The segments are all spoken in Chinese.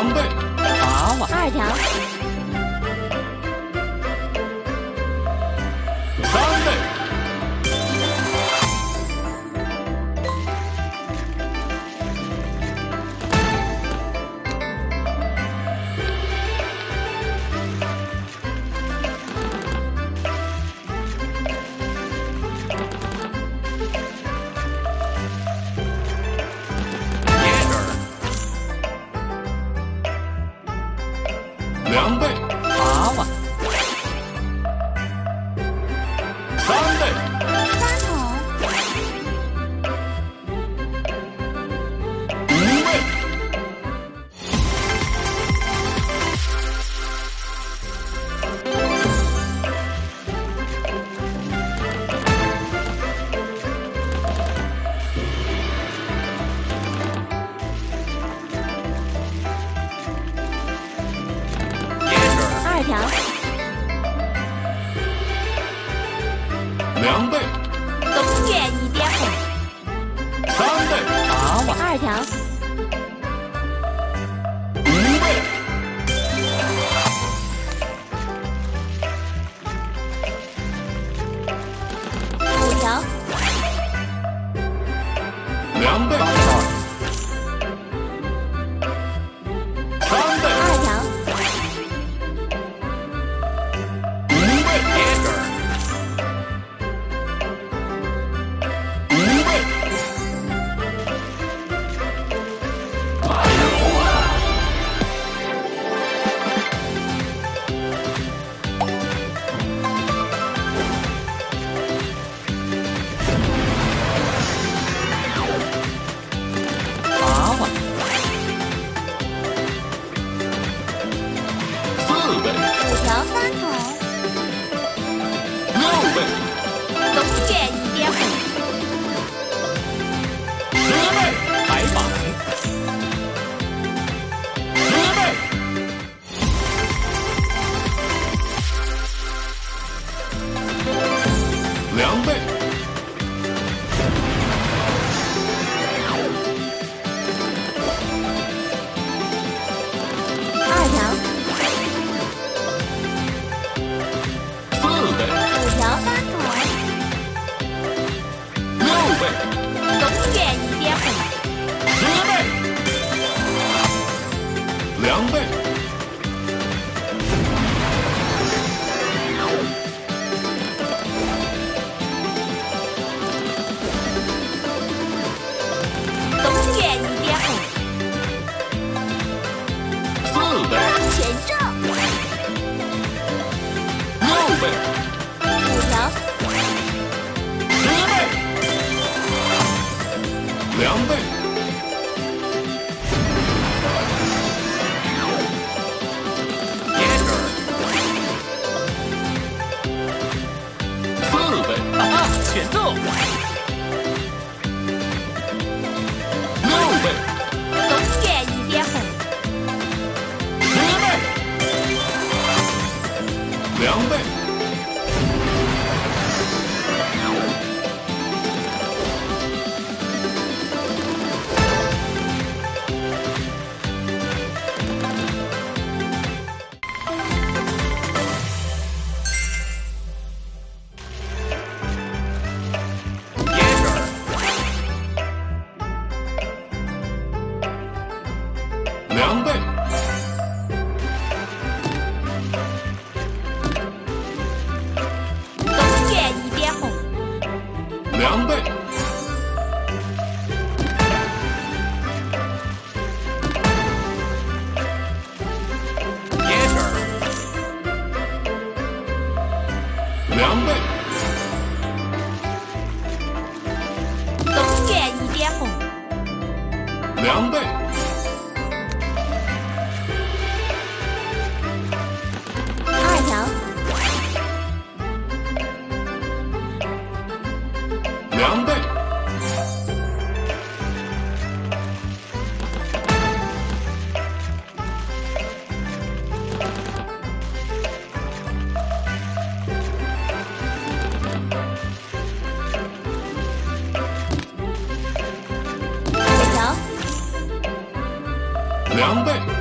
狼狈。二条。number girl song 两倍，东西一点，四倍，六倍，五条，十倍，两倍。两倍。两倍。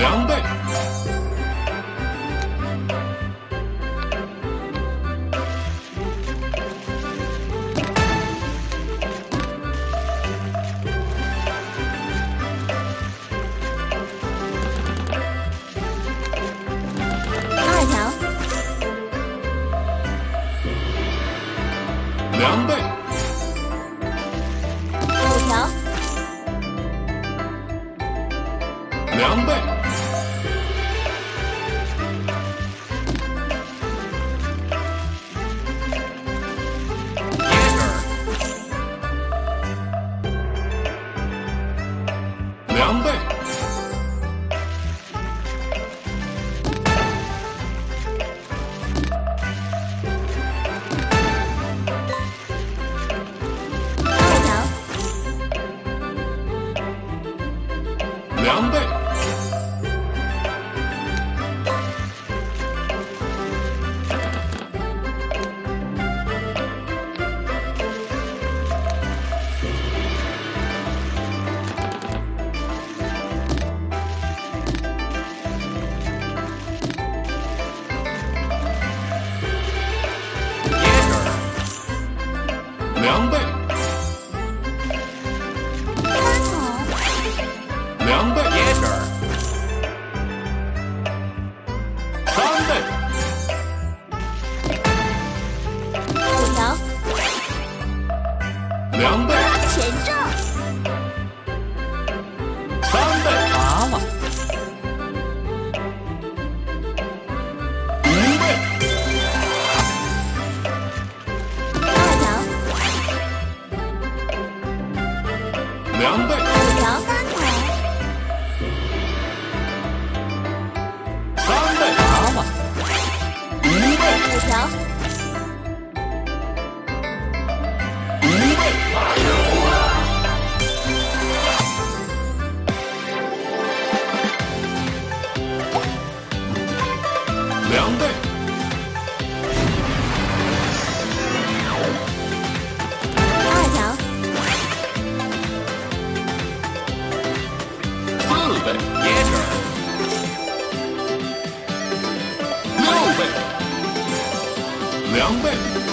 两倍。二条。两倍。两倍。number 两倍。